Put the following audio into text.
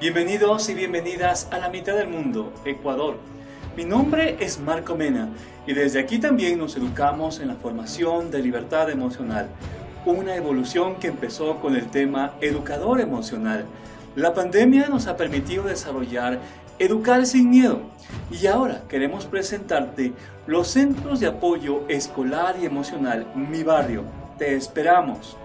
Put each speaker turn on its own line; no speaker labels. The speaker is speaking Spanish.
Bienvenidos y bienvenidas a la mitad del mundo, Ecuador. Mi nombre es Marco Mena y desde aquí también nos educamos en la formación de libertad emocional, una evolución que empezó con el tema educador emocional. La pandemia nos ha permitido desarrollar Educar sin miedo. Y ahora queremos presentarte los centros de apoyo escolar y emocional Mi Barrio. Te esperamos.